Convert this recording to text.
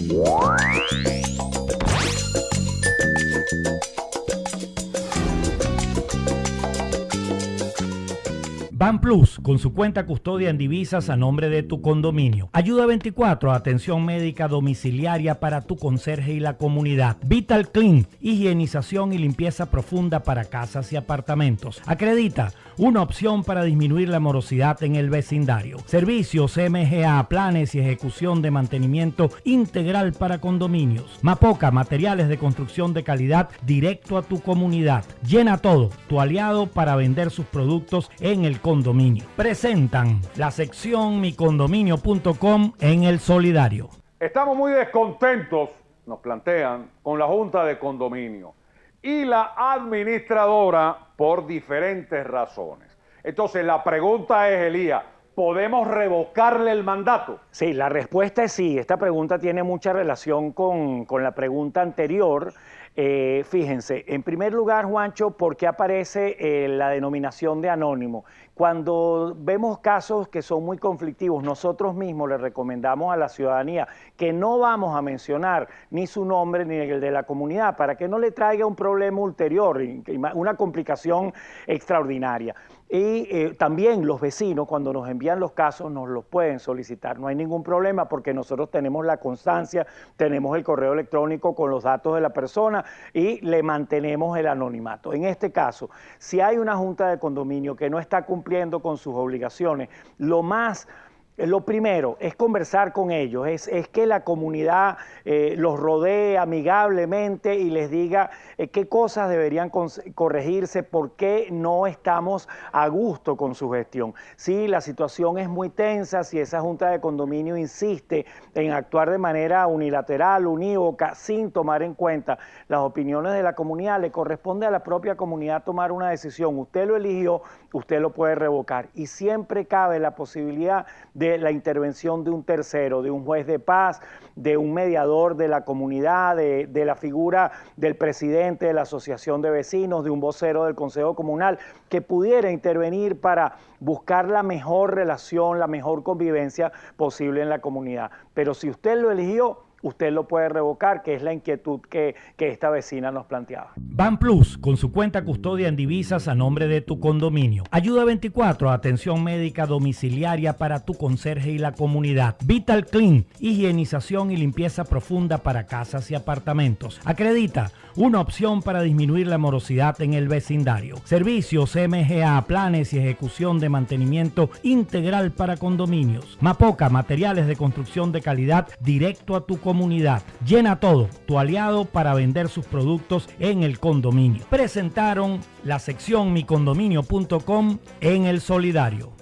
Thank you. Ban Plus, con su cuenta custodia en divisas a nombre de tu condominio. Ayuda 24, atención médica domiciliaria para tu conserje y la comunidad. Vital Clean, higienización y limpieza profunda para casas y apartamentos. Acredita, una opción para disminuir la morosidad en el vecindario. Servicios MGA, planes y ejecución de mantenimiento integral para condominios. Mapoca, materiales de construcción de calidad directo a tu comunidad. Llena todo, tu aliado para vender sus productos en el condominio. Presentan la sección micondominio.com en el solidario. Estamos muy descontentos, nos plantean, con la Junta de Condominio y la administradora por diferentes razones. Entonces la pregunta es, Elías, ¿podemos revocarle el mandato? Sí, la respuesta es sí. Esta pregunta tiene mucha relación con, con la pregunta anterior eh, fíjense, en primer lugar, Juancho, ¿por qué aparece eh, la denominación de anónimo? Cuando vemos casos que son muy conflictivos, nosotros mismos le recomendamos a la ciudadanía que no vamos a mencionar ni su nombre ni el de la comunidad para que no le traiga un problema ulterior, una complicación extraordinaria. Y eh, también los vecinos, cuando nos envían los casos, nos los pueden solicitar. No hay ningún problema porque nosotros tenemos la constancia, tenemos el correo electrónico con los datos de la persona y le mantenemos el anonimato. En este caso, si hay una junta de condominio que no está cumpliendo con sus obligaciones, lo más lo primero es conversar con ellos, es, que la comunidad eh, los rodee amigablemente y les diga eh, qué cosas deberían corregirse, por qué no estamos a gusto con su gestión. Si la situación es muy tensa, si esa junta de condominio insiste en actuar de manera unilateral, unívoca, sin tomar en cuenta las opiniones de la comunidad, le corresponde a la propia comunidad tomar una decisión. Usted lo eligió, usted lo puede revocar y siempre cabe la posibilidad de la intervención de un tercero, de un juez de paz, de un mediador de la comunidad, de, de la figura del presidente de la asociación de vecinos, de un vocero del Consejo Comunal, que pudiera intervenir para buscar la mejor relación, la mejor convivencia posible en la comunidad. Pero si usted lo eligió, usted lo puede revocar, que es la inquietud que, esta vecina nos planteaba. Ban Plus, con su cuenta custodia en divisas a nombre de tu condominio. Ayuda 24, atención médica domiciliaria para tu conserje y la comunidad. Vital Clean, higienización y limpieza profunda para casas y apartamentos. Acredita, una opción para disminuir la morosidad en el vecindario. Servicios MGA, planes y ejecución de mantenimiento integral para condominios. Mapoca, materiales de construcción de calidad directo a tu comunidad comunidad. Llena todo, tu aliado para vender sus productos en el condominio. Presentaron la sección micondominio.com en el solidario.